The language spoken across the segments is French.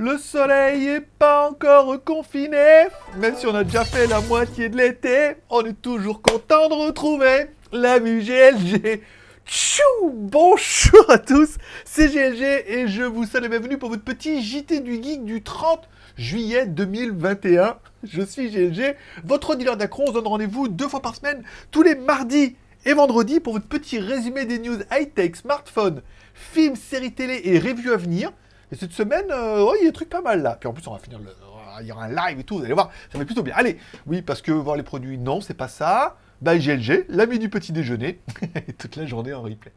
Le soleil est pas encore confiné, même si on a déjà fait la moitié de l'été, on est toujours content de retrouver la GLG. Tchou Bonjour à tous, c'est GLG et je vous salue bienvenue pour votre petit JT du Geek du 30 juillet 2021. Je suis GLG, votre dealer d'accro, on se donne rendez-vous deux fois par semaine, tous les mardis et vendredis pour votre petit résumé des news high-tech, smartphone, films, séries télé et reviews à venir. Et cette semaine, euh, ouais, il y a des trucs pas mal là. Puis en plus, on va finir le... Il y aura un live et tout, vous allez voir, ça va plutôt bien. Allez, oui, parce que voir les produits, non, c'est pas ça. Bah, GLG, l'ami du petit déjeuner, toute la journée en replay.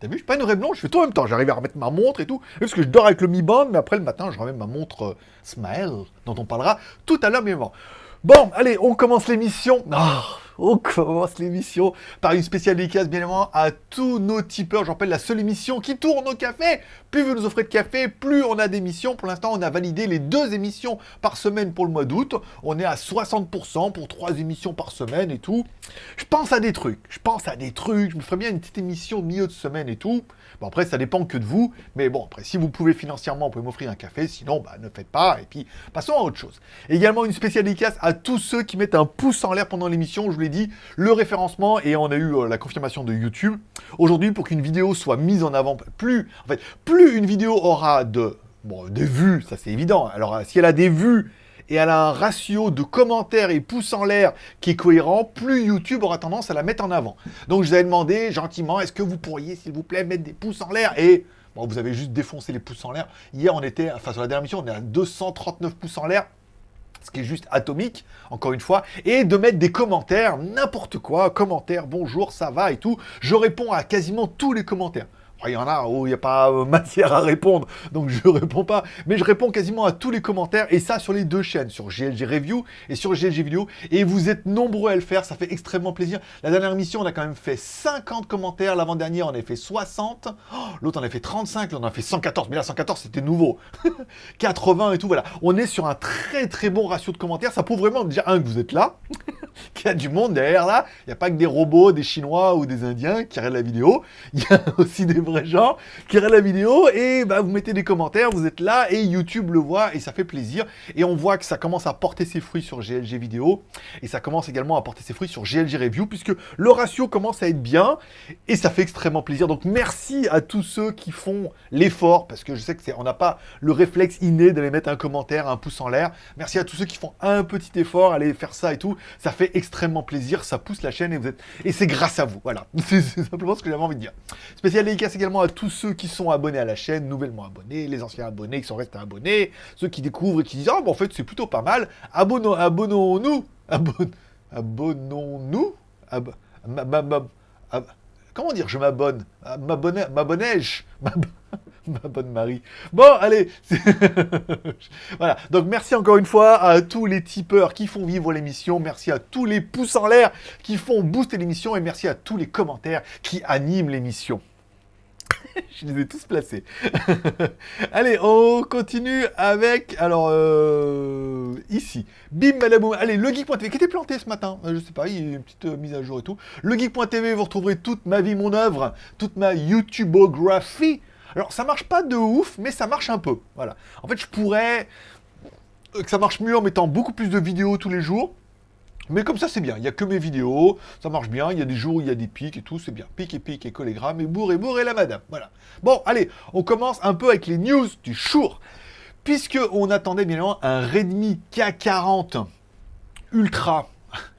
T'as vu, je suis pas une vraie blonde, je fais tout en même temps. J'arrive à remettre ma montre et tout. Parce que je dors avec le Mi Band, mais après le matin, je remets ma montre euh, Smile, dont on parlera tout à l'heure, mais bon. Bon, allez, on commence l'émission. Ah, on commence l'émission par une spéciale dédicace, bien évidemment, à tous nos tipeurs. Je rappelle, la seule émission qui tourne au café. Plus vous nous offrez de café, plus on a d'émissions. Pour l'instant, on a validé les deux émissions par semaine pour le mois d'août. On est à 60% pour trois émissions par semaine et tout. Je pense à des trucs. Je pense à des trucs. Je me ferais bien une petite émission au milieu de semaine et tout. Bon, après, ça dépend que de vous. Mais bon, après, si vous pouvez financièrement, vous pouvez m'offrir un café. Sinon, bah, ne faites pas. Et puis, passons à autre chose. Également, une spéciale dédicace à tous ceux qui mettent un pouce en l'air pendant l'émission. Je vous l'ai dit, le référencement. Et on a eu euh, la confirmation de YouTube. Aujourd'hui, pour qu'une vidéo soit mise en avant, plus, en fait, plus une vidéo aura de, bon, des vues, ça c'est évident. Alors, si elle a des vues et elle a un ratio de commentaires et pouces en l'air qui est cohérent, plus YouTube aura tendance à la mettre en avant. Donc je vous avais demandé gentiment, est-ce que vous pourriez, s'il vous plaît, mettre des pouces en l'air? Et bon, vous avez juste défoncé les pouces en l'air. Hier, on était, enfin sur la dernière mission, on est à 239 pouces en l'air ce qui est juste atomique, encore une fois, et de mettre des commentaires, n'importe quoi, commentaires, bonjour, ça va et tout. Je réponds à quasiment tous les commentaires. Il y en a où il n'y a pas euh, matière à répondre, donc je réponds pas. Mais je réponds quasiment à tous les commentaires, et ça sur les deux chaînes, sur GLG Review et sur GLG Vidéo. Et vous êtes nombreux à le faire, ça fait extrêmement plaisir. La dernière émission, on a quand même fait 50 commentaires. L'avant-dernière, on a fait 60. L'autre, on a fait 35. L'autre, on a fait 114. Mais là, 114, c'était nouveau. 80 et tout, voilà. On est sur un très très bon ratio de commentaires. Ça prouve vraiment déjà, un, que vous êtes là, qu'il y a du monde derrière là. Il n'y a pas que des robots, des Chinois ou des Indiens qui regardent la vidéo. Il y a aussi des gens qui regardent la vidéo et bah, vous mettez des commentaires, vous êtes là et YouTube le voit et ça fait plaisir. Et on voit que ça commence à porter ses fruits sur GLG vidéo et ça commence également à porter ses fruits sur GLG review puisque le ratio commence à être bien et ça fait extrêmement plaisir. Donc merci à tous ceux qui font l'effort parce que je sais que on n'a pas le réflexe inné d'aller mettre un commentaire, un pouce en l'air. Merci à tous ceux qui font un petit effort, aller faire ça et tout. Ça fait extrêmement plaisir, ça pousse la chaîne et vous êtes et c'est grâce à vous. Voilà, c'est simplement ce que j'avais envie de dire. Spécial dédicace également à tous ceux qui sont abonnés à la chaîne, nouvellement abonnés, les anciens abonnés qui sont restés abonnés, ceux qui découvrent et qui disent « Ah, en fait, c'est plutôt pas mal. Abonnons, abonnons-nous. Abon, abonnons-nous. comment dire Je m'abonne? M'abonnais-je? Ma bonne Marie. Bon, allez. voilà. Donc, merci encore une fois à tous les tipeurs qui font vivre l'émission. Merci à tous les pouces en l'air qui font booster l'émission. Et merci à tous les commentaires qui animent l'émission. je les ai tous placés. Allez, on continue avec, alors, euh, ici, bim, badaboum. Allez, le geek.tv qui était planté ce matin, euh, je sais pas, il y a une petite euh, mise à jour et tout. Le geek.tv, vous retrouverez toute ma vie, mon œuvre, toute ma YouTubeographie. Alors, ça marche pas de ouf, mais ça marche un peu, voilà. En fait, je pourrais que ça marche mieux en mettant beaucoup plus de vidéos tous les jours. Mais comme ça, c'est bien. Il n'y a que mes vidéos, ça marche bien. Il y a des jours où il y a des pics et tout, c'est bien. Pic et pic et collégramme et bourre et la madame. Voilà. Bon, allez, on commence un peu avec les news du jour. Puisque on attendait bien évidemment un Redmi K40 Ultra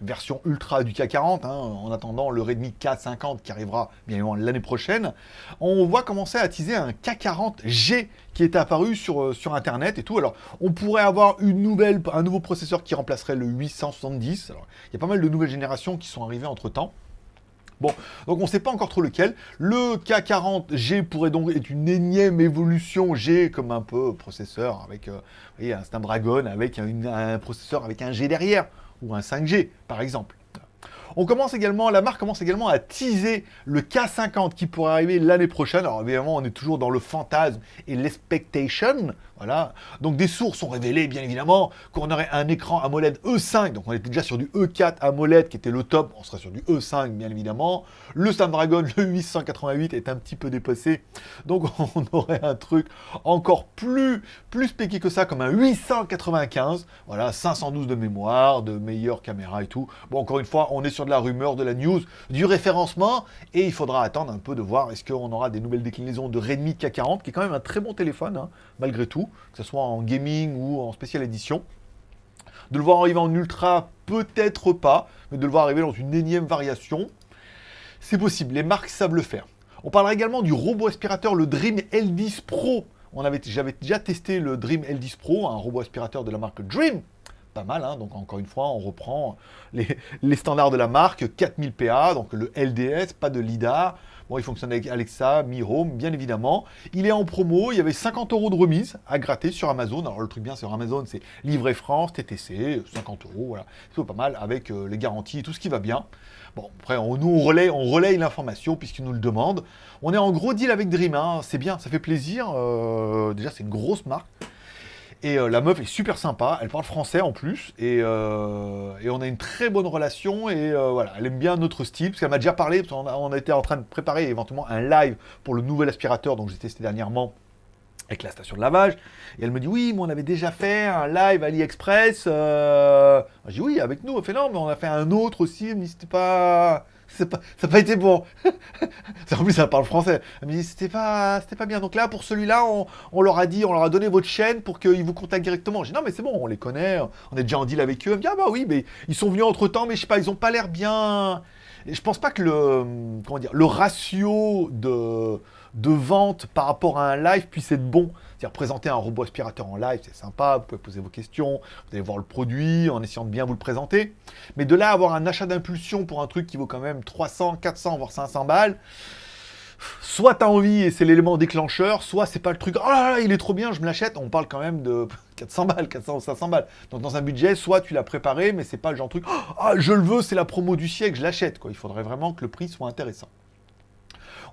version ultra du K40, hein, en attendant le Redmi K50 qui arrivera bien évidemment l'année prochaine, on voit commencer à teaser un K40G qui est apparu sur, euh, sur Internet et tout. Alors, on pourrait avoir une nouvelle, un nouveau processeur qui remplacerait le 870. Alors, il y a pas mal de nouvelles générations qui sont arrivées entre-temps. Bon, donc on ne sait pas encore trop lequel. Le K40G pourrait donc être une énième évolution G comme un peu processeur avec euh, un Snapdragon avec un processeur avec un G derrière ou un 5G, par exemple. On commence également, la marque commence également à teaser le K50 qui pourrait arriver l'année prochaine. Alors évidemment, on est toujours dans le fantasme et l'expectation. Voilà. Donc des sources ont révélé, bien évidemment, qu'on aurait un écran AMOLED E5. Donc on était déjà sur du E4 AMOLED qui était le top. On serait sur du E5, bien évidemment. Le Snapdragon, le 888, est un petit peu dépassé. Donc on aurait un truc encore plus, plus spéqué que ça, comme un 895. Voilà, 512 de mémoire, de meilleure caméra et tout. Bon, encore une fois, on est sur de la rumeur, de la news, du référencement. Et il faudra attendre un peu de voir est-ce qu'on aura des nouvelles déclinaisons de Redmi K40, qui est quand même un très bon téléphone, hein, malgré tout que ce soit en gaming ou en spécial édition. De le voir arriver en ultra, peut-être pas, mais de le voir arriver dans une énième variation, c'est possible, les marques savent le faire. On parlera également du robot aspirateur, le Dream L10 Pro. J'avais déjà testé le Dream L10 Pro, un robot aspirateur de la marque Dream. Pas mal, hein donc encore une fois, on reprend les, standards de la marque, 4000 PA, donc le LDS, pas de LIDAR, Bon, il fonctionne avec Alexa, Mi Home, bien évidemment. Il est en promo, il y avait 50 euros de remise à gratter sur Amazon. Alors le truc bien sur Amazon, c'est livret France, TTC, 50 euros, voilà. C'est pas mal avec euh, les garanties et tout ce qui va bien. Bon, après, on, nous, on relaye, on relaye l'information puisqu'ils nous le demandent. On est en gros deal avec Dream, hein. c'est bien, ça fait plaisir. Euh, déjà, c'est une grosse marque. Et euh, la meuf est super sympa, elle parle français en plus, et, euh, on a une très bonne relation, et euh, voilà, elle aime bien notre style, parce qu'elle m'a déjà parlé, parce qu'on on était en train de préparer éventuellement un live pour le nouvel aspirateur dont j'ai testé dernièrement avec la station de lavage, et elle me dit oui, mais on avait déjà fait un live AliExpress, euh... j'ai dit oui, avec nous, elle fait non, mais on a fait un autre aussi, elle pas ça n'a pas été bon. en plus, ça parle français. Elle me dit, c'était pas, pas bien. Donc là, pour celui-là, on, leur a dit, on leur a donné votre chaîne pour qu'ils vous contactent directement. J'ai dit, non, mais c'est bon, on les connaît, on est déjà en deal avec eux. Elle me dit, ah bah oui, mais ils sont venus entre temps, mais je sais pas, ils ont pas l'air bien. Je pense pas que le, comment dire, le ratio de, de vente par rapport à un live puisse être bon. C'est-à-dire présenter un robot aspirateur en live, c'est sympa, vous pouvez poser vos questions, vous allez voir le produit en essayant de bien vous le présenter. Mais de là avoir un achat d'impulsion pour un truc qui vaut quand même 300, 400, voire 500 balles, soit t'as envie et c'est l'élément déclencheur, soit c'est pas le truc, oh il est trop bien, je me l'achète, on parle quand même de 400 balles, 400 ou 500 balles. Donc dans un budget, soit tu l'as préparé, mais c'est pas le genre de truc, oh, je le veux, c'est la promo du siècle, je l'achète. Il faudrait vraiment que le prix soit intéressant.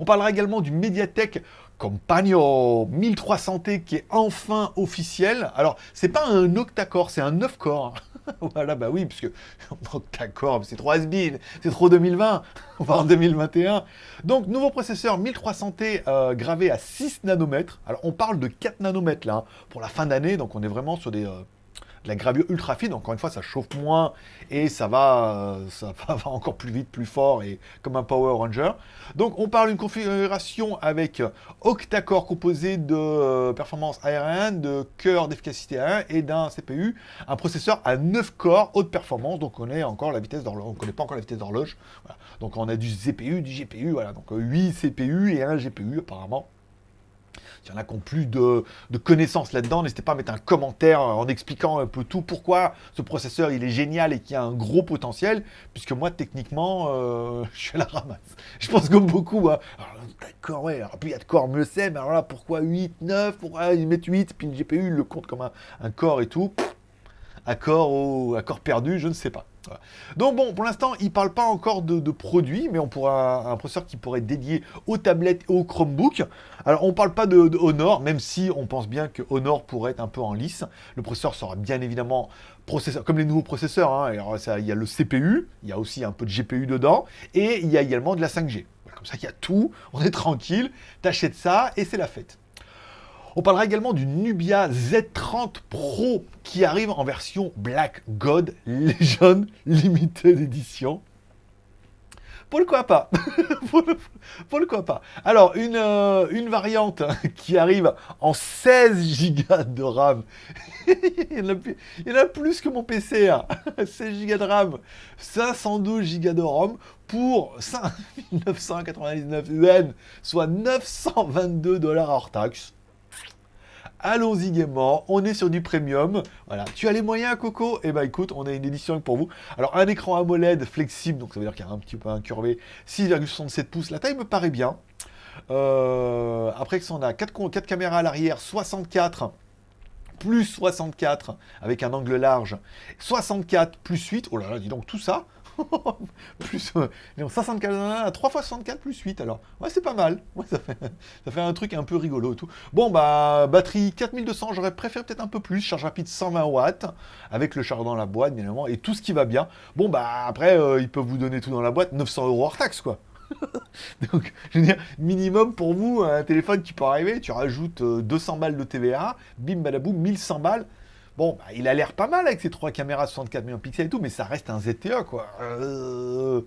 On parlera également du Mediatek Compagno 1300T qui est enfin officiel. Alors, c'est pas un octa-core, c'est un 9 core. voilà, bah oui, puisque octa-core, c'est trop has c'est trop 2020, voire 2021. Donc, nouveau processeur 1300T euh, gravé à 6 nanomètres. Alors, on parle de 4 nanomètres là, hein, pour la fin d'année, donc on est vraiment sur des... Euh, la gravure ultra fine, encore une fois, ça chauffe moins et ça va, ça va encore plus vite, plus fort et comme un Power Ranger. Donc on parle d'une configuration avec octa-core composé de euh, performance aérienne, de cœur d'efficacité 1 et d'un CPU, un processeur à 9 corps haute performance. Donc on est encore la vitesse on connaît pas encore la vitesse d'horloge. Donc on a du CPU, du GPU. Donc 8 CPU et un GPU apparemment. S'il y en a qui ont plus de, connaissances là-dedans, n'hésitez pas à mettre un commentaire en expliquant un peu tout, pourquoi ce processeur il est génial et qu'il a un gros potentiel, puisque moi techniquement, euh, je suis à la ramasse. Je pense comme beaucoup, hein. d'accord, ouais, alors puis il y a de corps, mieux c'est, mais alors là, pourquoi 8, 9, pourquoi ils mettent 8, puis le GPU il le compte comme un, corps et tout, accord ou accord perdu, je ne sais pas. Donc bon, pour l'instant, il ne parle pas encore de, produits, mais on pourra un processeur qui pourrait être dédié aux tablettes et aux Chromebooks. Alors on ne parle pas de, même si on pense bien que Honor pourrait être un peu en lice. Le processeur sera bien évidemment processeur, comme les nouveaux processeurs. Hein. Il y a le CPU, il y a aussi un peu de GPU dedans, et il y a également de la 5G. Comme ça, il y a tout, on est tranquille, t'achètes ça et c'est la fête. On parlera également du Nubia Z30 Pro qui arrive en version Black God Legend Limited Edition. Pourquoi pas? Pourquoi pas? Alors, une, euh, variante qui arrive en 16 Go de RAM. il, y en a, plus que mon PC. 16 Go de RAM, 512 Go de ROM pour 5999 UN, soit 922 dollars hors taxe allons-y gaiement, on est sur du premium, voilà. Tu as les moyens, Coco? Eh ben écoute, on a une édition pour vous. Alors, un écran AMOLED flexible, donc ça veut dire qu'il y a un petit peu incurvé, 6,67 pouces, la taille me paraît bien. Euh, après, on a 4, 4 caméras à l'arrière, 64 plus 64 avec un angle large, 64 plus 8, oh là là, dis donc tout ça, plus euh, 504, 3 fois 64 plus 8 alors. Ouais, c'est pas mal. Ouais, ça, fait, ça fait un truc un peu rigolo tout. Bon, bah, batterie 4200, j'aurais préféré peut-être un peu plus. Charge rapide 120 watts, avec le chargeur dans la boîte, bien évidemment, et tout ce qui va bien. Bon, bah, après, euh, ils peuvent vous donner tout dans la boîte, 900 euros hors taxe, quoi. Donc, je veux dire, minimum pour vous, un téléphone qui peut arriver, tu rajoutes 200 euh, balles de TVA, bim badaboum, 1100 balles. Bon, bah, il a l'air pas mal avec ses trois caméras 64 millions de pixels et tout, mais ça reste un ZTE, quoi. Euh,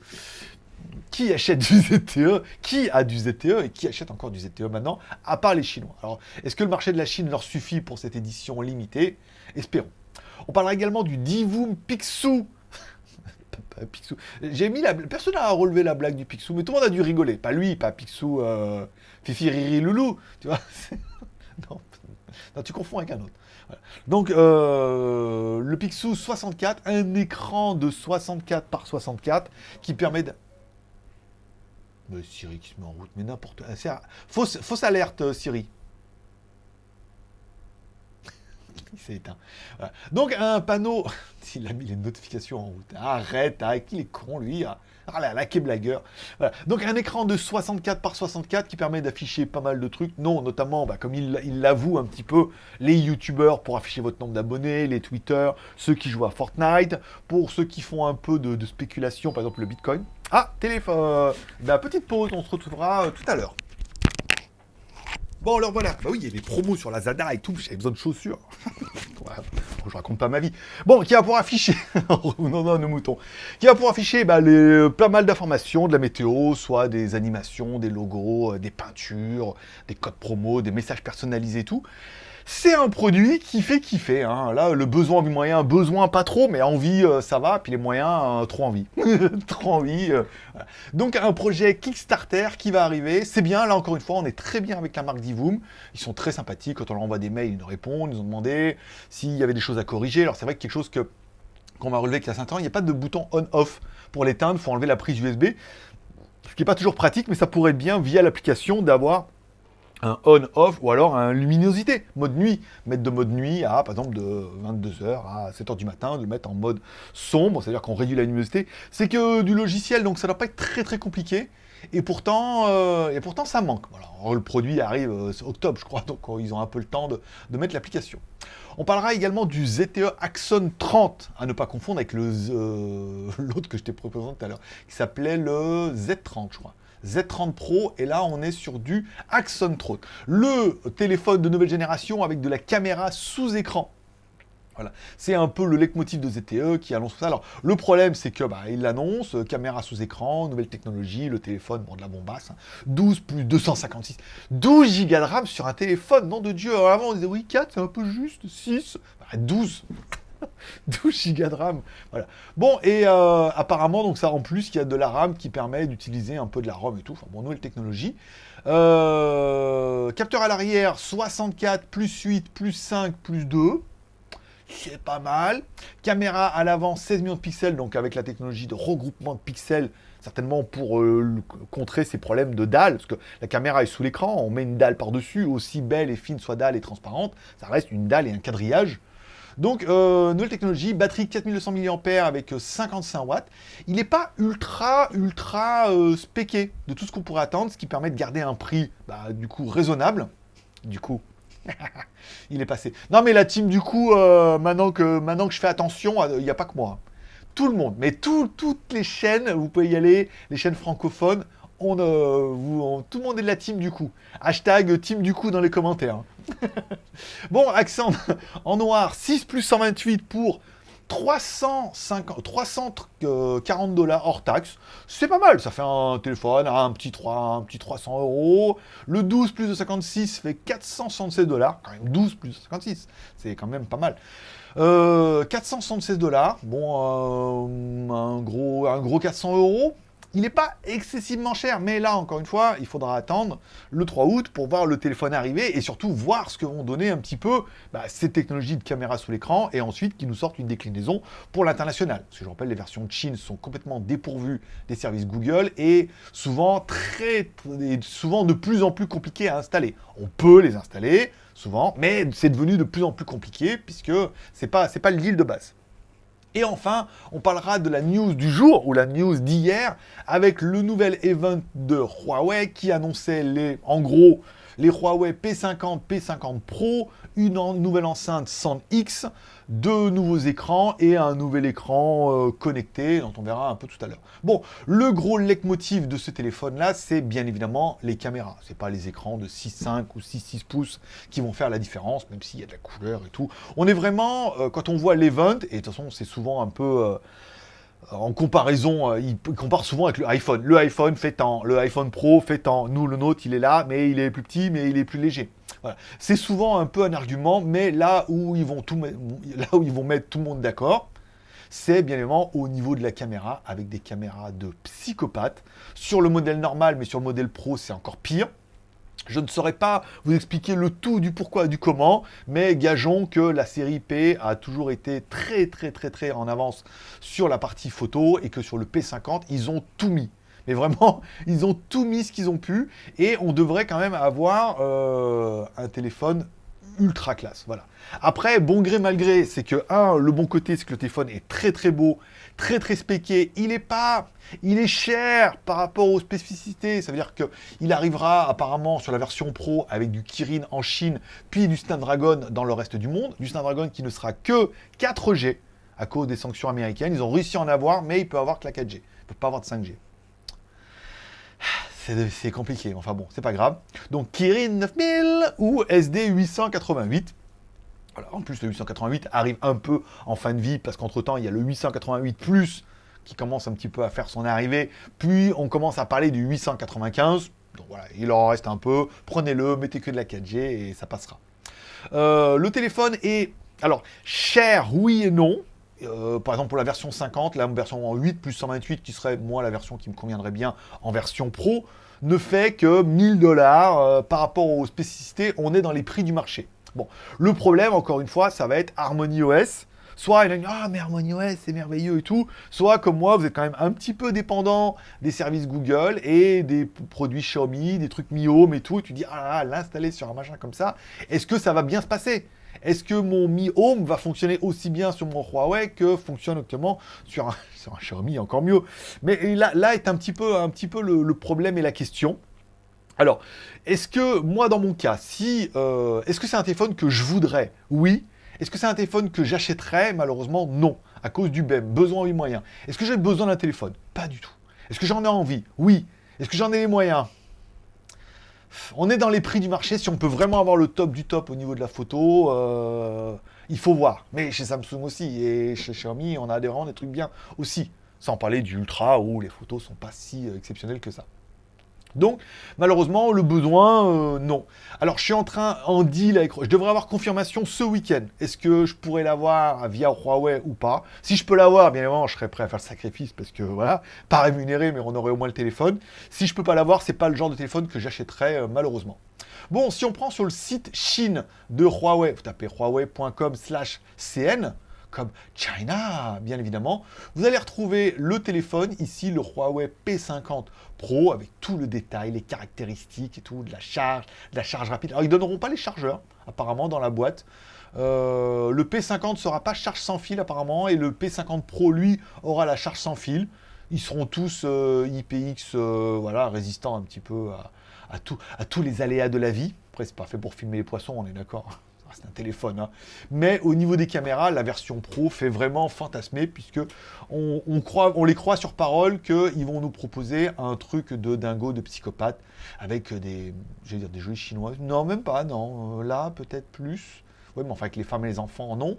qui achète du ZTE Qui a du ZTE et qui achète encore du ZTE maintenant, à part les Chinois? Alors, est-ce que le marché de la Chine leur suffit pour cette édition limitée? Espérons. On parlera également du Divoom Pixou. Pixou. J'ai mis la... Personne n'a relevé la blague du Pixou, mais tout le monde a dû rigoler. Pas lui, pas Pixou, euh... Fifi Riri Loulou, tu vois non. tu confonds avec un autre. Donc, euh, le Pixou 64, un écran de 64 par 64 qui permet de... Mais Siri qui se met en route, mais n'importe. Fausse, fausse alerte, euh, Siri. Il s'est éteint. Donc, un panneau... Il a mis les notifications en route. Arrête, arrête, il est con, lui. Ah là là, quel blagueur. Donc un écran de 64 par 64 qui permet d'afficher pas mal de trucs. Non, notamment, bah, comme il l'avoue un petit peu, les youtubeurs pour afficher votre nombre d'abonnés, les Twitter, ceux qui jouent à Fortnite, pour ceux qui font un peu de, spéculation, par exemple le Bitcoin. Ah, téléphone. Bah, petite pause, on se retrouvera euh, tout à l'heure. Bon, alors voilà. Bah oui, il y a des promos sur la Zada et tout. J'avais besoin de chaussures. je raconte pas ma vie. Bon, qui va pouvoir afficher. non, non, nos moutons. Qui va pouvoir afficher bah, les, pas mal d'informations de la météo, soit des animations, des logos, euh, des peintures, des codes promo, des messages personnalisés et tout c'est un produit qui fait kiffer. Hein. Là, le besoin du moyen, besoin pas trop, mais envie, euh, ça va. Puis les moyens, euh, trop envie. trop envie. Euh, Donc un projet Kickstarter qui va arriver. C'est bien, là encore une fois, on est très bien avec la marque Divoom. Ils sont très sympathiques. Quand on leur envoie des mails, ils nous répondent. Ils nous ont demandé s'il y avait des choses à corriger. Alors c'est vrai que quelque chose que qu'on va relever avec la ans, il n'y a pas de bouton on-off pour l'éteindre. Il faut enlever la prise USB. Ce qui n'est pas toujours pratique, mais ça pourrait être bien via l'application d'avoir un on-off ou alors un luminosité, mode nuit. Mettre de mode nuit à, par exemple, de 22h à 7h du matin, de le mettre en mode sombre, c'est-à-dire qu'on réduit la luminosité. C'est que du logiciel, donc ça ne doit pas être très très compliqué. Et pourtant, euh, et pourtant ça manque. Le produit arrive euh, octobre, je crois, donc euh, ils ont un peu le temps de, mettre l'application. On parlera également du ZTE Axon 30, à ne pas confondre avec l'autre que je t'ai proposé tout à l'heure, qui s'appelait le Z30, je crois. Z30 Pro, et là on est sur du Axon 30. Le téléphone de nouvelle génération avec de la caméra sous écran. Voilà, c'est un peu le leitmotiv de ZTE qui annonce ça. Alors, le problème, c'est que bah, il l'annonce, euh, caméra sous écran, nouvelle technologie, le téléphone, bon, de la bombasse, 12 hein. plus 256, 12 Go de RAM sur un téléphone, nom de Dieu. Avant, on disait, oui, 4, c'est un peu juste, 6, 12. 12 Go de RAM. Voilà. Bon, et euh, apparemment, donc ça en plus, il y a de la RAM qui permet d'utiliser un peu de la ROM et tout. Enfin, bon, nouvelle technologie. Euh, capteur à l'arrière, 64 plus 8 plus 5 plus 2. C'est pas mal. Caméra à l'avant, 16 millions de pixels, donc avec la technologie de regroupement de pixels, certainement pour euh, contrer ces problèmes de dalle, parce que la caméra est sous l'écran, on met une dalle par-dessus, aussi belle et fine soit dalle et transparente, ça reste une dalle et un quadrillage. Donc, euh, nouvelle technologie, batterie 4200 mAh avec 55 euh, watts. Il n'est pas ultra, ultra euh, spéqué de tout ce qu'on pourrait attendre, ce qui permet de garder un prix, bah, du coup, raisonnable. Du coup, il est passé. Non, mais la team, du coup, maintenant, que, maintenant que je fais attention, il n'y a pas que moi. Tout le monde, mais toutes les chaînes, vous pouvez y aller, les chaînes francophones, on, vous, tout le monde est de la team du coup. Hashtag team du coup dans les commentaires. bon, accent en noir, 6 plus 128 pour 350, 340 dollars hors taxe. C'est pas mal, ça fait un téléphone un petit, 3, un petit 300 euros. Le 12 plus de 56 fait 476 dollars. Quand même 12 plus de 56, c'est quand même pas mal. 476 euh, dollars, bon, euh, un, gros, un gros 400 euros, il n'est pas excessivement cher, mais là, encore une fois, il faudra attendre le 3 août pour voir le téléphone arriver et surtout voir ce que vont donner un petit peu bah, ces technologies de caméra sous l'écran et ensuite qu'ils nous sortent une déclinaison pour l'international. Parce que je rappelle, les versions de Chine sont complètement dépourvues des services Google et souvent, très, souvent de plus en plus compliquées à installer. On peut les installer, souvent, mais c'est devenu de plus en plus compliqué puisque c'est pas, pas le deal de base. Et enfin, on parlera de la news du jour, ou la news d'hier, avec le nouvel event de Huawei qui annonçait les, en gros les Huawei P50, P50 Pro, une nouvelle enceinte 100X, deux nouveaux écrans et un nouvel écran euh, connecté, dont on verra un peu tout à l'heure. Bon, le gros leitmotiv de ce téléphone-là, c'est bien évidemment les caméras. C'est pas les écrans de 6,5 ou 6,6 pouces qui vont faire la différence, même s'il y a de la couleur et tout. On est vraiment, euh, quand on voit l'event, et de toute façon, c'est souvent un peu... Euh, en comparaison, euh, il compare souvent avec le iPhone. Le iPhone fait tant, le iPhone Pro fait tant. Nous, le nôtre, il est là, mais il est plus petit, mais il est plus léger. C'est souvent un peu un argument, mais là où ils vont, tout, là où ils vont mettre tout le monde d'accord, c'est bien évidemment au niveau de la caméra, avec des caméras de psychopathe. Sur le modèle normal, mais sur le modèle Pro, c'est encore pire. Je ne saurais pas vous expliquer le tout du pourquoi, du comment, mais gageons que la série P a toujours été très très très très en avance sur la partie photo et que sur le P50, ils ont tout mis. Mais vraiment, ils ont tout mis ce qu'ils ont pu et on devrait quand même avoir euh, un téléphone ultra classe. Voilà. Après, bon gré mal gré, c'est que, un, le bon côté, c'est que le téléphone est très très beau, très très spéqué. Il est pas... Il est cher par rapport aux spécificités. Ça veut dire qu'il arrivera apparemment sur la version Pro avec du Kirin en Chine, puis du Snapdragon dans le reste du monde. Du Snapdragon qui ne sera que 4G à cause des sanctions américaines. Ils ont réussi à en avoir, mais il peut avoir que la 4G. Il peut pas avoir de 5G c'est compliqué, enfin bon, c'est pas grave. Donc Kirin 9000 ou SD 888. en plus le 888 arrive un peu en fin de vie, parce qu'entre temps, il y a le 888 Plus qui commence un petit peu à faire son arrivée, puis on commence à parler du 895, donc voilà, il en reste un peu, prenez-le, mettez que de la 4G et ça passera. Euh, le téléphone est, alors, cher, oui et non, euh, par exemple pour la version 50, la version en 8 plus 128 qui serait moi la version qui me conviendrait bien en version pro, ne fait que 1000 dollars euh, par rapport aux spécificités, on est dans les prix du marché. Bon, le problème encore une fois, ça va être Harmony OS. Soit il a dit ah mais Harmony OS c'est merveilleux et tout, soit comme moi vous êtes quand même un petit peu dépendant des services Google et des produits Xiaomi, des trucs Mi Home et tout, et tu dis ah l'installer sur un machin comme ça, est-ce que ça va bien se passer? Est-ce que mon Mi Home va fonctionner aussi bien sur mon Huawei que fonctionne actuellement sur un, Xiaomi, encore mieux Mais là, là est un petit peu, un petit le, problème et la question. Alors, est-ce que, moi dans mon cas, si, euh, est-ce que c'est un téléphone que je voudrais? Oui. Est-ce que c'est un téléphone que j'achèterais? Malheureusement, non, à cause du BEM, besoin et moyens. Est-ce que j'ai besoin d'un téléphone? Pas du tout. Est-ce que j'en ai envie? Oui. Est-ce que j'en ai les moyens? On est dans les prix du marché. Si on peut vraiment avoir le top du top au niveau de la photo, euh, il faut voir. Mais chez Samsung aussi et chez Xiaomi, on a vraiment des trucs bien aussi. Sans parler du Ultra où les photos sont pas si euh, exceptionnelles que ça. Donc, malheureusement, le besoin, euh, non. Alors, je suis en train, en deal avec... Je devrais avoir confirmation ce week-end. Est-ce que je pourrais l'avoir via Huawei ou pas? Si je peux l'avoir, bien évidemment, je serais prêt à faire le sacrifice parce que, voilà, pas rémunéré, mais on aurait au moins le téléphone. Si je peux pas l'avoir, c'est pas le genre de téléphone que j'achèterais, euh, malheureusement. Bon, si on prend sur le site Chine de Huawei, vous tapez huawei.com slash cn, China, bien évidemment. Vous allez retrouver le téléphone, ici le Huawei P50 Pro, avec tout le détail, les caractéristiques et tout, de la charge, de la charge rapide. Alors, ils ne donneront pas les chargeurs, apparemment, dans la boîte. Euh, le P50 ne sera pas charge sans fil, apparemment, et le P50 Pro, lui, aura la charge sans fil. Ils seront tous euh, IPX, euh, voilà, résistants un petit peu à, à tous les aléas de la vie. Après, c'est pas fait pour filmer les poissons, on est d'accord c'est un téléphone. Hein. Mais au niveau des caméras, la version Pro fait vraiment fantasmer, puisque on, croit, on les croit sur parole qu'ils vont nous proposer un truc de dingo, de psychopathe, avec des, je dire, des jolis chinois. Non, même pas, non. Euh, là, peut-être plus. Oui, mais enfin, avec les femmes et les enfants, non.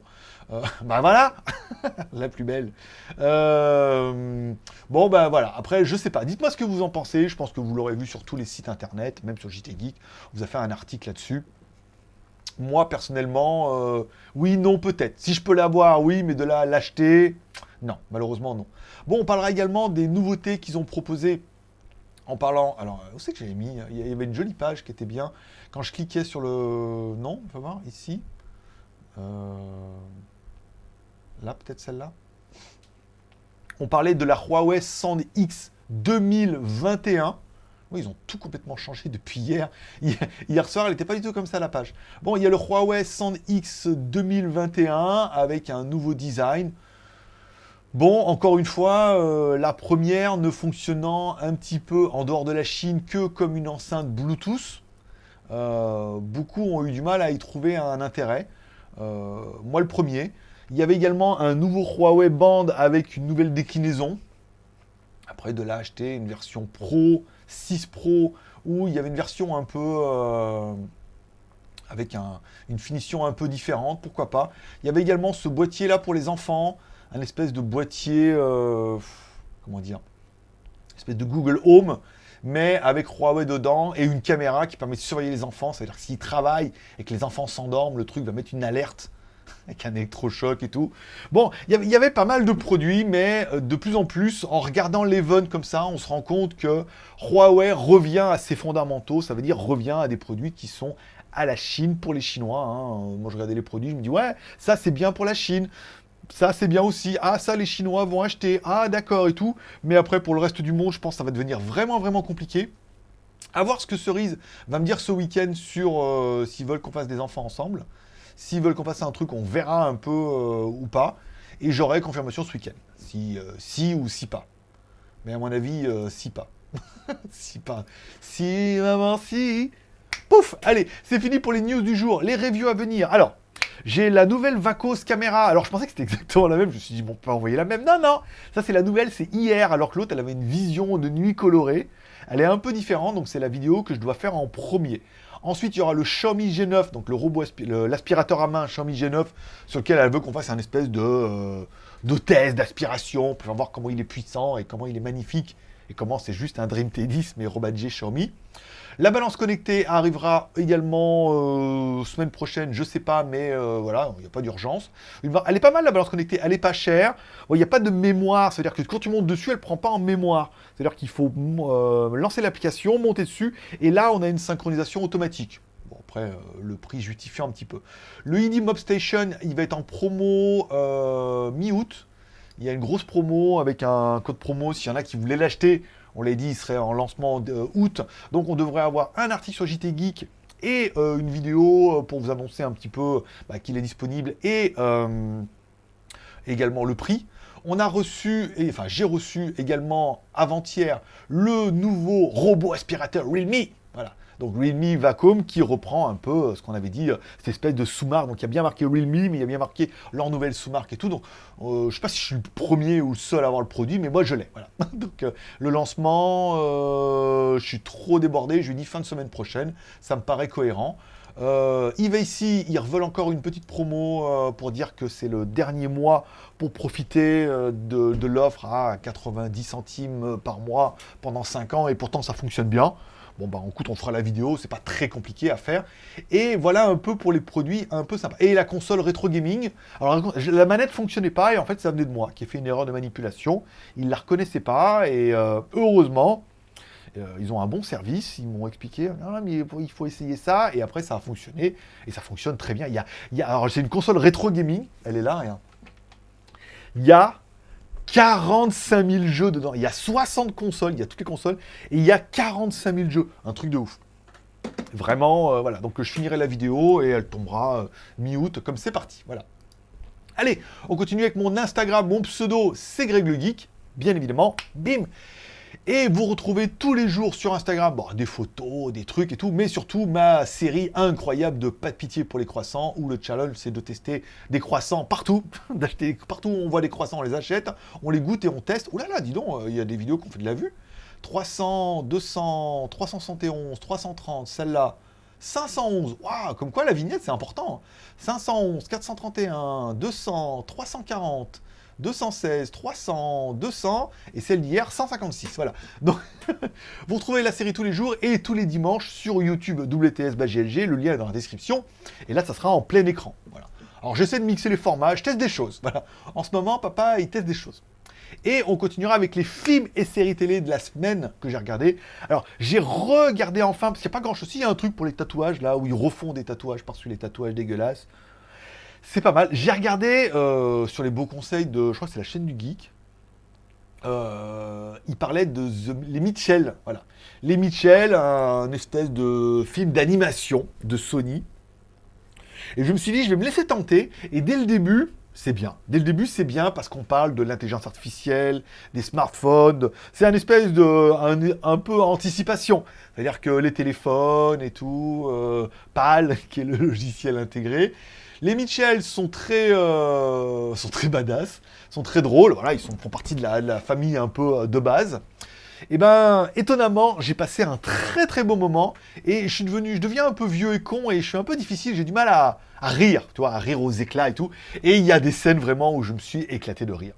Euh, ben voilà, la plus belle. Euh, bon, ben voilà. Après, je sais pas. Dites-moi ce que vous en pensez. Je pense que vous l'aurez vu sur tous les sites internet, même sur JT Geek. On vous a fait un article là-dessus. Moi, personnellement, euh, oui, non, peut-être. Si je peux l'avoir, oui, mais de là l'acheter, non, malheureusement, non. Bon, on parlera également des nouveautés qu'ils ont proposées en parlant... Alors, où c'est que j'avais mis Il y avait une jolie page qui était bien. Quand je cliquais sur le... Non, on va voir, ici. Euh, là, peut-être celle-là. On parlait de la Huawei 100X 2021. Ils ont tout complètement changé depuis hier. Hier soir, elle n'était pas du tout comme ça la page. Bon, il y a le Huawei 100X 2021 avec un nouveau design. Bon, encore une fois, euh, la première ne fonctionnant un petit peu en dehors de la Chine que comme une enceinte Bluetooth. Euh, beaucoup ont eu du mal à y trouver un intérêt. Euh, moi, le premier. Il y avait également un nouveau Huawei Band avec une nouvelle déclinaison. Après, de là, acheter une version Pro, 6 Pro, où il y avait une version un peu... Euh, avec une finition un peu différente, pourquoi pas. Il y avait également ce boîtier-là pour les enfants, un espèce de boîtier... comment dire espèce de Google Home, mais avec Huawei dedans et une caméra qui permet de surveiller les enfants. C'est-à-dire que s'ils travaillent et que les enfants s'endorment, le truc va mettre une alerte avec un électrochoc et tout. Bon, il y avait pas mal de produits, mais euh, de plus en plus, en regardant l'Even comme ça, on se rend compte que Huawei revient à ses fondamentaux, ça veut dire revient à des produits qui sont à la Chine pour les Chinois. Hein. Moi, je regardais les produits, je me dis, ouais, ça c'est bien pour la Chine ça c'est bien aussi, ah ça les Chinois vont acheter, ah d'accord et tout, mais après pour le reste du monde je pense que ça va devenir vraiment vraiment compliqué. A voir ce que Cerise va me dire ce week-end sur euh, s'ils veulent qu'on fasse des enfants ensemble. S'ils veulent qu'on fasse un truc, on verra un peu euh, ou pas. Et j'aurai confirmation ce week-end. Si, euh, si ou si pas. Mais à mon avis, si pas. si pas. Si, maman, si. Pouf Allez, c'est fini pour les news du jour. Les reviews à venir. Alors, j'ai la nouvelle Vacos caméra. Alors, je pensais que c'était exactement la même. Je me suis dit, bon, on peut envoyer la même. Non, non. Ça, c'est la nouvelle. C'est hier. Alors que l'autre, elle avait une vision de nuit colorée. Elle est un peu différente. Donc, c'est la vidéo que je dois faire en premier. Ensuite, il y aura le Xiaomi G9, donc le robot, l'aspirateur à main Xiaomi G9, sur lequel elle veut qu'on fasse un espèce de, euh, de test d'aspiration, pour voir comment il est puissant et comment il est magnifique, et comment c'est juste un Dream T10, mais rebadgé Xiaomi. La balance connectée arrivera également euh, semaine prochaine, je sais pas, mais euh, voilà, il n'y a pas d'urgence. Elle est pas mal la balance connectée, elle est pas chère. Il n'y a pas de mémoire, c'est-à-dire que quand tu montes dessus, elle prend pas en mémoire. C'est-à-dire qu'il faut euh, lancer l'application, monter dessus, et là on a une synchronisation automatique. Bon, après, le prix justifie un petit peu. Le ID Mob Station, il va être en promo mi-août. Il y a une grosse promo avec un code promo, s'il y en a qui voulaient l'acheter, on l'a dit, il serait en lancement août. Donc on devrait avoir un article sur JT Geek et euh, une vidéo euh, pour vous annoncer un petit peu bah, qu'il est disponible et euh, également le prix. On a reçu, et, enfin j'ai reçu également avant-hier le nouveau robot aspirateur Realme. Voilà, donc Realme Vacuum qui reprend un peu euh, ce qu'on avait dit, euh, cette espèce de sous-marque. Donc il y a bien marqué Realme, mais il y a bien marqué leur nouvelle sous-marque et tout. Donc euh, je ne sais pas si je suis le premier ou le seul à avoir le produit, mais moi je l'ai. Voilà. donc le lancement, je suis trop débordé. Je lui dis fin de semaine prochaine. Ça me paraît cohérent. Euh, ils veulent encore une petite promo pour dire que c'est le dernier mois pour profiter de, de l'offre à 90 centimes par mois pendant 5 ans et pourtant ça fonctionne bien. Bon, bah, écoute, on fera la vidéo, c'est pas très compliqué à faire. Et voilà un peu pour les produits un peu sympas. Et la console rétro gaming. Alors, la manette fonctionnait pas, et en fait, ça venait de moi, qui ai fait une erreur de manipulation. Ils la reconnaissaient pas, et euh, heureusement, euh, ils ont un bon service, ils m'ont expliqué, mais il faut essayer ça, et après ça a fonctionné, et ça fonctionne très bien. Il y alors c'est une console rétro gaming, elle est là, rien. Il y a 45 000 jeux dedans. Il y a 60 consoles, il y a toutes les consoles, et il y a 45 000 jeux. Un truc de ouf. Vraiment, euh, voilà. Donc je finirai la vidéo et elle tombera euh, mi-août, comme c'est parti. Voilà. Allez, on continue avec mon Instagram, mon pseudo, c'est Greg le Geek, bien évidemment. Bim et vous retrouvez tous les jours sur Instagram des photos, des trucs et tout, mais surtout ma série incroyable de pas de pitié pour les croissants, où le challenge c'est de tester des croissants partout, d'acheter partout où on voit des croissants, on les achète, on les goûte et on teste. Ouh là là, dis donc, euh, il y a des vidéos qui ont fait de la vue. 300, 200, 371, 330, celle-là, 511, waouh, comme quoi la vignette c'est important. 511, 431, 200, 340, 216, 300, 200, et celle d'hier, 156. Voilà. Donc, vous retrouvez la série tous les jours et tous les dimanches sur YouTube WTS le lien est dans la description. Et là, ça sera en plein écran. Voilà. Alors, j'essaie de mixer les formats, je teste des choses. Voilà. En ce moment, papa, il teste des choses. Et on continuera avec les films et séries télé de la semaine que j'ai regardé. Alors, j'ai regardé enfin, parce qu'il n'y a pas grand-chose. Il y a un truc pour les tatouages, là, où ils refont des tatouages par-dessus les tatouages dégueulasses. C'est pas mal. J'ai regardé euh, sur les beaux conseils de, je crois que c'est la chaîne du geek. Euh, il parlait de les Mitchell, voilà. Les Mitchell, un espèce de film d'animation de Sony. Et je me suis dit, je vais me laisser tenter. Et dès le début, c'est bien. Dès le début, c'est bien parce qu'on parle de l'intelligence artificielle, des smartphones. C'est un espèce de un, peu anticipation. C'est-à-dire que les téléphones et tout, euh, PAL, qui est le logiciel intégré. Les Mitchell sont très, euh, sont très badass, sont très drôles. Voilà, ils font partie de la, famille un peu euh, de base. Et eh ben, étonnamment, j'ai passé un très très bon moment et je suis devenu, je deviens un peu vieux et con et je suis un peu difficile. J'ai du mal à, à rire, tu vois, à rire aux éclats et tout. Et il y a des scènes vraiment où je me suis éclaté de rire.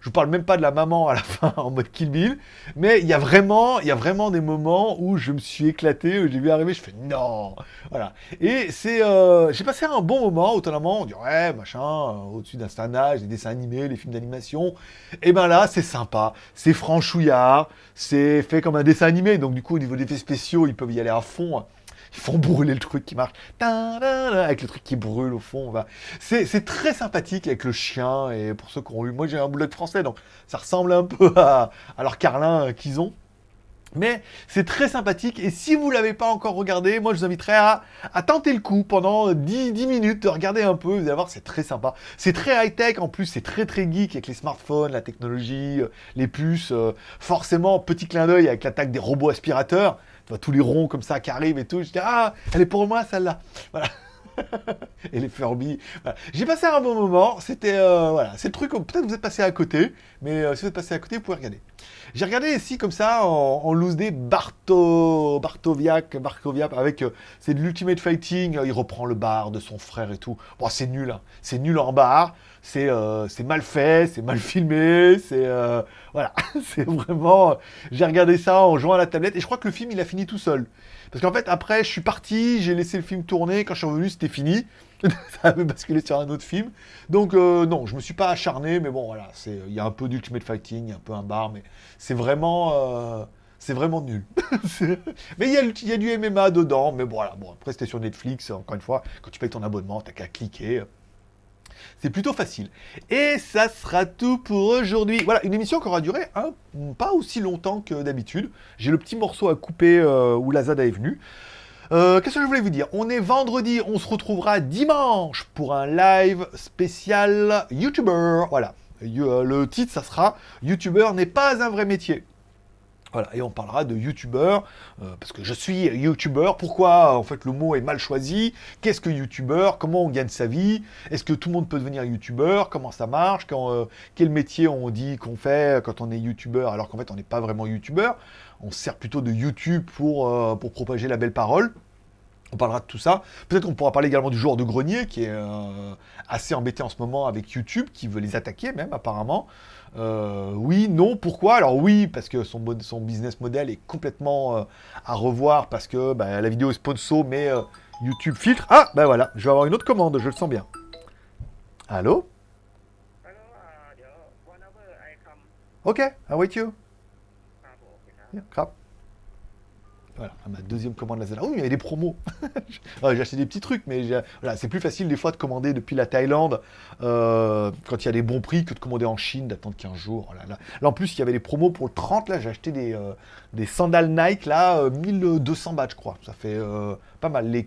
Je vous parle même pas de la maman à la fin en mode Kill Bill, mais il y a vraiment, il y a vraiment des moments où je me suis éclaté, où j'ai vu arriver, je fais non, voilà. Et c'est, euh, j'ai passé un bon moment. Autonome, on dirait machin, euh, au-dessus d'un certain âge, des dessins animés, les films d'animation. Et ben là, c'est sympa, c'est franchouillard, c'est fait comme un dessin animé, donc du coup au niveau des effets spéciaux, ils peuvent y aller à fond ils font brûler le truc qui marche, avec le truc qui brûle au fond. C'est très sympathique avec le chien, et pour ceux qui ont eu... Moi j'ai un de français, donc ça ressemble un peu à, leur carlin qu'ils ont. Mais c'est très sympathique et si vous ne l'avez pas encore regardé, moi je vous inviterai à, tenter le coup pendant 10, 10, minutes, de regarder un peu, vous allez voir c'est très sympa. C'est très high-tech en plus, c'est très très geek avec les smartphones, la technologie, euh, les puces. Euh, forcément, petit clin d'œil avec l'attaque des robots aspirateurs tous les ronds comme ça qui arrivent et tout. Je dis, ah, elle est pour moi celle-là. Voilà. et les Furby. J'ai passé un bon moment. C'était euh, voilà, c'est le truc. Peut-être vous êtes passé à côté, mais euh, si vous êtes passé à côté, vous pouvez regarder. J'ai regardé ici comme ça en, en loose day Barto, Bartoviak, Barkoviak avec euh, c'est de l'Ultimate Fighting. il reprend le bar de son frère et tout. Bon, c'est nul, hein. c'est nul en bar. C'est c'est mal fait, c'est mal filmé, c'est voilà, c'est vraiment. J'ai regardé ça en jouant à la tablette et je crois que le film il a fini tout seul. Parce qu'en fait, après, je suis parti, j'ai laissé le film tourner. Quand je suis revenu, c'était fini. ça avait basculé sur un autre film. Donc, euh, non, je me suis pas acharné, mais bon, voilà. Il y a un peu d'Ultimate Fighting, un peu un bar, mais c'est vraiment. Euh, c'est vraiment nul. mais il y, a, du MMA dedans, mais bon, voilà. Après, c'était sur Netflix, encore une fois. Quand tu payes ton abonnement, t'as qu'à cliquer. C'est plutôt facile. Et ça sera tout pour aujourd'hui. Voilà, une émission qui aura duré pas aussi longtemps que d'habitude. J'ai le petit morceau à couper euh, où Lazada est venu. Euh, qu'est-ce que je voulais vous dire? On est vendredi, on se retrouvera dimanche pour un live spécial YouTuber. Voilà, euh, le titre, ça sera YouTuber n'est pas un vrai métier. Voilà, et on parlera de youtubeur, euh, parce que je suis youtubeur, pourquoi en fait le mot est mal choisi, qu'est-ce que youtubeur, comment on gagne sa vie, est-ce que tout le monde peut devenir youtubeur, comment ça marche, euh, quel métier on dit qu'on fait quand on est youtubeur, alors qu'en fait on n'est pas vraiment youtubeur, on sert plutôt de YouTube pour, euh, pour propager la belle parole. On parlera de tout ça. Peut-être qu'on pourra parler également du joueur de grenier, qui est assez embêté en ce moment avec YouTube, qui veut les attaquer même apparemment. Euh, oui, non, pourquoi? Alors oui, parce que son, son business model est complètement euh, à revoir, parce que bah, la vidéo est sponsor, mais euh, YouTube filtre. Ah, ben voilà, je vais avoir une autre commande, je le sens bien. Allô? Ok, I wait you? crap. Voilà, ma deuxième commande Lazada. Oui, il y avait des promos. j'ai acheté des petits trucs, mais voilà, c'est plus facile des fois de commander depuis la Thaïlande euh, quand il y a des bons prix que de commander en Chine, d'attendre 15 jours. Oh là, là. en plus, il y avait des promos pour le 30. Là, j'ai acheté des, euh, des sandales Nike, là, 1200 euh, bahts, je crois. Ça fait pas mal. Les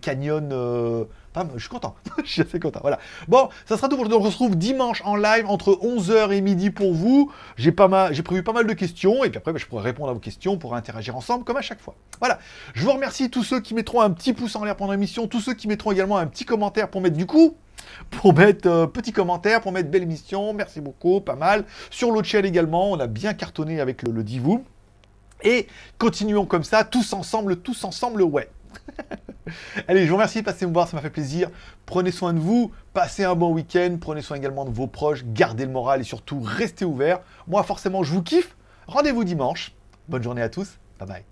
je suis content. je suis assez content. Voilà. Bon, ça sera tout pour aujourd'hui. On se retrouve dimanche en live entre 11h et midi pour vous. J'ai prévu pas mal de questions et puis après, bah, je pourrai répondre à vos questions pour interagir ensemble comme à chaque fois. Voilà. Je vous remercie tous ceux qui mettront un petit pouce en l'air pendant l'émission, tous ceux qui mettront également un petit commentaire pour mettre du coup pour mettre euh, petit commentaire, pour mettre belle émission, merci beaucoup, pas mal. Sur l'autre chaîne également, on a bien cartonné avec le, le. Et continuons comme ça, tous ensemble, tous ensemble, ouais. Allez, je vous remercie de passer me voir, ça m'a fait plaisir. Prenez soin de vous, passez un bon week-end, prenez soin également de vos proches, gardez le moral et surtout restez ouverts. Moi, forcément, je vous kiffe. Rendez-vous dimanche. Bonne journée à tous. Bye bye.